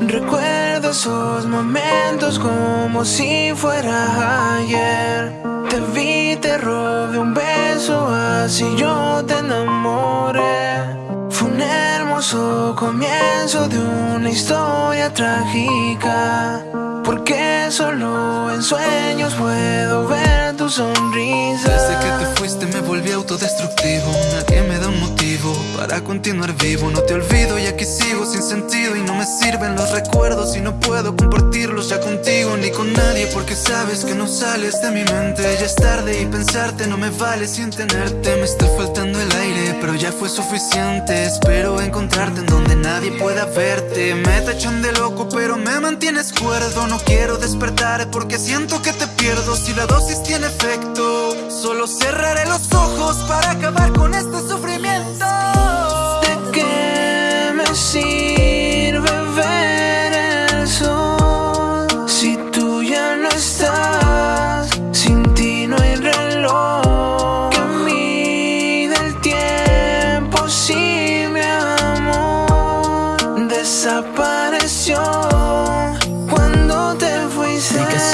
Recuerdo esos momentos como si fuera ayer. Te vi, te robé un beso, así yo te enamoré. Fue un hermoso comienzo de una historia trágica. Porque solo en sueños puedo ver. Desde que te fuiste me volví autodestructivo. Nadie me da un motivo para continuar vivo. No te olvido y aquí sigo sin sentido. Y no me sirven los recuerdos y no puedo compartirlos ya contigo ni con nadie. Porque sabes que no sales de mi mente. Ya es tarde y pensarte no me vale sin tenerte. Me está faltando el aire, pero ya fue suficiente. Espero encontrarte en donde nadie pueda verte. Me tachan de loco, pero me mantienes cuerdo. No quiero despertar porque siento que te pierdo si la dosis tiene efecto. Solo cerraré los ojos para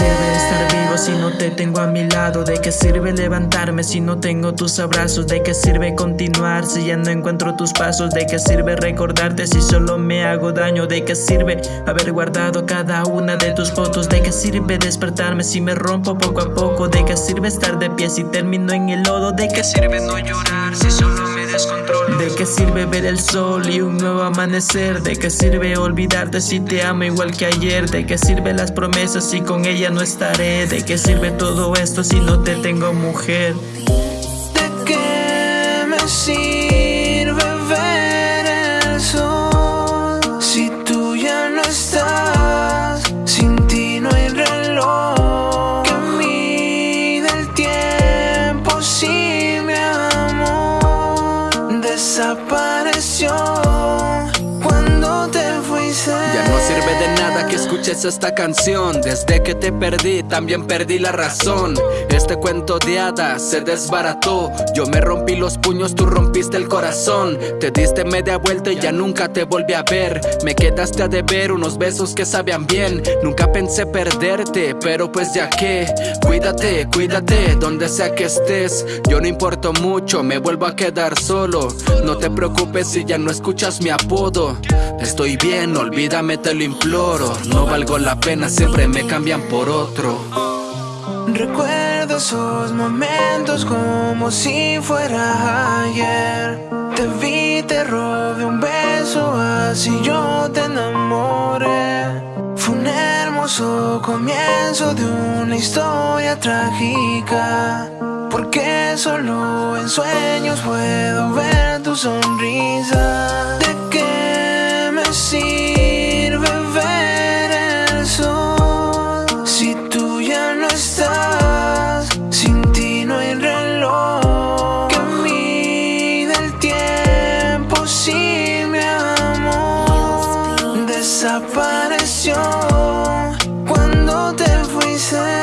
sirve estar vivo si no te tengo a mi lado? ¿De qué sirve levantarme si no tengo tus abrazos? ¿De qué sirve continuar si ya no encuentro tus pasos? ¿De qué sirve recordarte si solo me hago daño? ¿De qué sirve haber guardado cada una de tus fotos? ¿De qué sirve despertarme si me rompo poco a poco? ¿De qué sirve estar de pie si termino en el lodo? ¿De qué sirve no llorar si solo me ¿De qué sirve ver el sol y un nuevo amanecer? ¿De qué sirve olvidarte si te amo igual que ayer? ¿De qué sirve las promesas si con ella no estaré? ¿De qué sirve todo esto si no te tengo mujer? ¿De qué me sirve ver el sol si tú ya no estás? Sin ti no hay reloj que mide el tiempo. Si mi amor desapareció que escuches esta canción. Desde que te perdí también perdí la razón. Este cuento de hadas se desbarató. Yo me rompí los puños, tú rompiste el corazón. Te diste media vuelta y ya nunca te volví a ver. Me quedaste a deber unos besos que sabían bien. Nunca pensé perderte, pero pues ya que. Cuídate, cuídate, donde sea que estés. Yo no importo mucho, me vuelvo a quedar solo. No te preocupes si ya no escuchas mi apodo. Estoy bien, olvídame, te lo imploro No valgo la pena, siempre me cambian por otro Recuerdo esos momentos como si fuera ayer. Te vi, te robé un beso, así yo te enamoré. Fue un hermoso comienzo de una historia trágica. Porque solo en sueños puedo ver tu sonrisa. Desapareció cuando te fuiste.